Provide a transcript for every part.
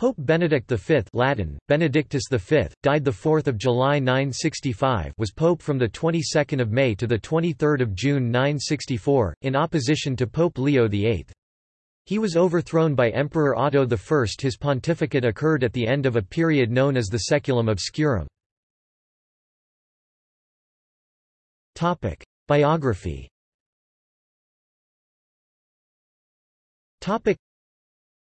Pope Benedict V Latin, Benedictus V, died 4 July 965 was pope from 22 May to 23 June 964, in opposition to Pope Leo VIII. He was overthrown by Emperor Otto I. His pontificate occurred at the end of a period known as the Saeculum Obscurum. Biography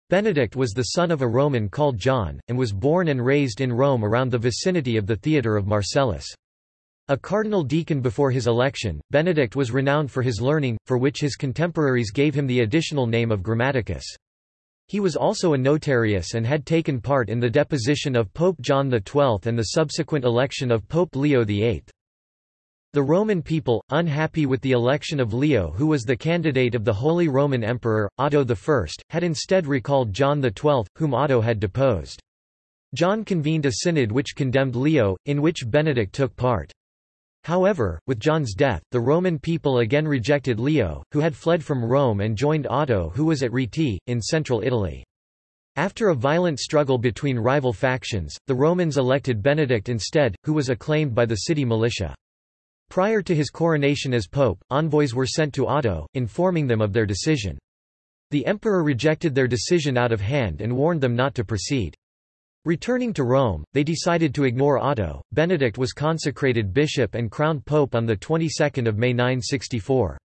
Benedict was the son of a Roman called John, and was born and raised in Rome around the vicinity of the theatre of Marcellus. A cardinal deacon before his election, Benedict was renowned for his learning, for which his contemporaries gave him the additional name of Grammaticus. He was also a notarius and had taken part in the deposition of Pope John XII and the subsequent election of Pope Leo VIII. The Roman people, unhappy with the election of Leo who was the candidate of the Holy Roman Emperor, Otto I, had instead recalled John XII, whom Otto had deposed. John convened a synod which condemned Leo, in which Benedict took part. However, with John's death, the Roman people again rejected Leo, who had fled from Rome and joined Otto who was at Rieti, in central Italy. After a violent struggle between rival factions, the Romans elected Benedict instead, who was acclaimed by the city militia. Prior to his coronation as pope, envoys were sent to Otto, informing them of their decision. The emperor rejected their decision out of hand and warned them not to proceed. Returning to Rome, they decided to ignore Otto. Benedict was consecrated bishop and crowned pope on the 22nd of May 964.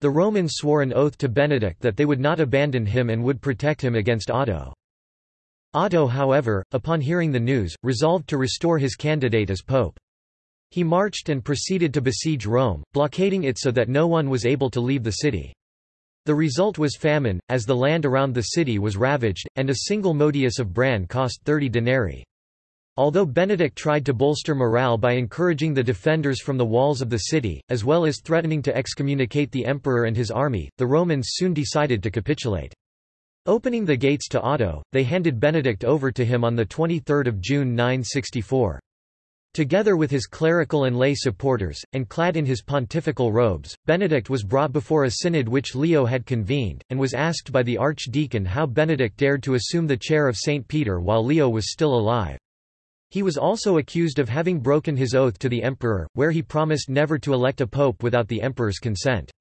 The Romans swore an oath to Benedict that they would not abandon him and would protect him against Otto. Otto however, upon hearing the news, resolved to restore his candidate as pope. He marched and proceeded to besiege Rome, blockading it so that no one was able to leave the city. The result was famine, as the land around the city was ravaged, and a single modius of bran cost 30 denarii. Although Benedict tried to bolster morale by encouraging the defenders from the walls of the city, as well as threatening to excommunicate the emperor and his army, the Romans soon decided to capitulate. Opening the gates to Otto, they handed Benedict over to him on 23 June 964. Together with his clerical and lay supporters, and clad in his pontifical robes, Benedict was brought before a synod which Leo had convened, and was asked by the archdeacon how Benedict dared to assume the chair of St. Peter while Leo was still alive. He was also accused of having broken his oath to the emperor, where he promised never to elect a pope without the emperor's consent.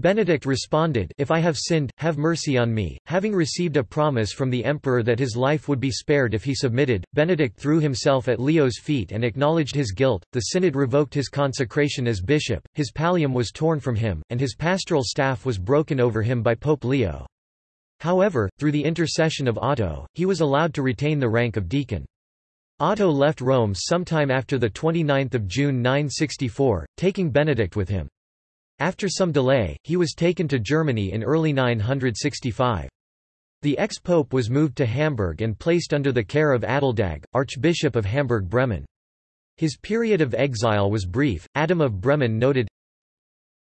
Benedict responded, If I have sinned, have mercy on me. Having received a promise from the emperor that his life would be spared if he submitted, Benedict threw himself at Leo's feet and acknowledged his guilt. The synod revoked his consecration as bishop, his pallium was torn from him, and his pastoral staff was broken over him by Pope Leo. However, through the intercession of Otto, he was allowed to retain the rank of deacon. Otto left Rome sometime after 29 June 964, taking Benedict with him. After some delay, he was taken to Germany in early 965. The ex-pope was moved to Hamburg and placed under the care of Adaldag, Archbishop of Hamburg-Bremen. His period of exile was brief. Adam of Bremen noted,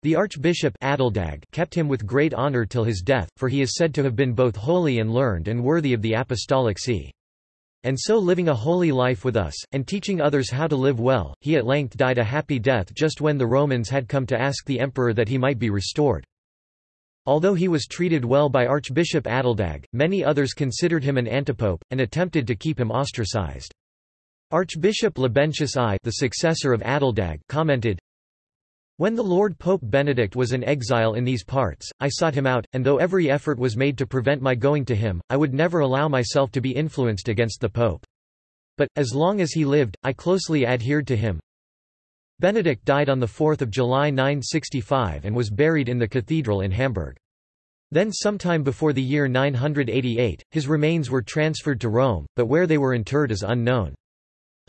The Archbishop Adaldag kept him with great honor till his death, for he is said to have been both holy and learned and worthy of the apostolic see. And so living a holy life with us, and teaching others how to live well, he at length died a happy death just when the Romans had come to ask the emperor that he might be restored. Although he was treated well by Archbishop Adaldag, many others considered him an antipope, and attempted to keep him ostracized. Archbishop Libentius I the successor of Adaldag commented, when the Lord Pope Benedict was in exile in these parts, I sought him out, and though every effort was made to prevent my going to him, I would never allow myself to be influenced against the Pope. But, as long as he lived, I closely adhered to him. Benedict died on 4 July 965 and was buried in the cathedral in Hamburg. Then sometime before the year 988, his remains were transferred to Rome, but where they were interred is unknown.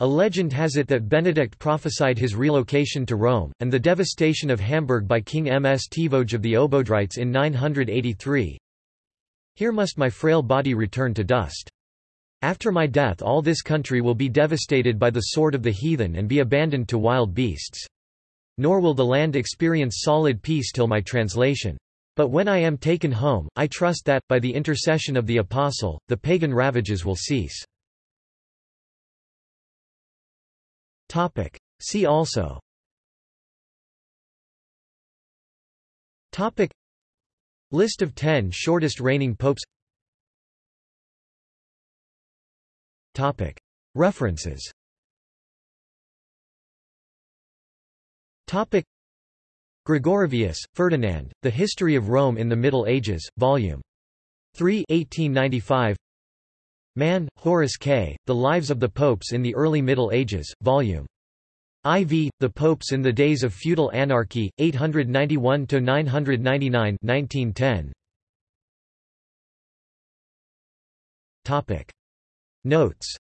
A legend has it that Benedict prophesied his relocation to Rome, and the devastation of Hamburg by King Ms Mstivoj of the Obodrites in 983. Here must my frail body return to dust. After my death all this country will be devastated by the sword of the heathen and be abandoned to wild beasts. Nor will the land experience solid peace till my translation. But when I am taken home, I trust that, by the intercession of the Apostle, the pagan ravages will cease. Topic. See also Topic. List of 10 shortest reigning popes References Gregorovius, Ferdinand, The History of Rome in the Middle Ages, Volume 3 1895. Mann, Horace K., The Lives of the Popes in the Early Middle Ages, Vol. IV, The Popes in the Days of Feudal Anarchy, 891–999 1910. Notes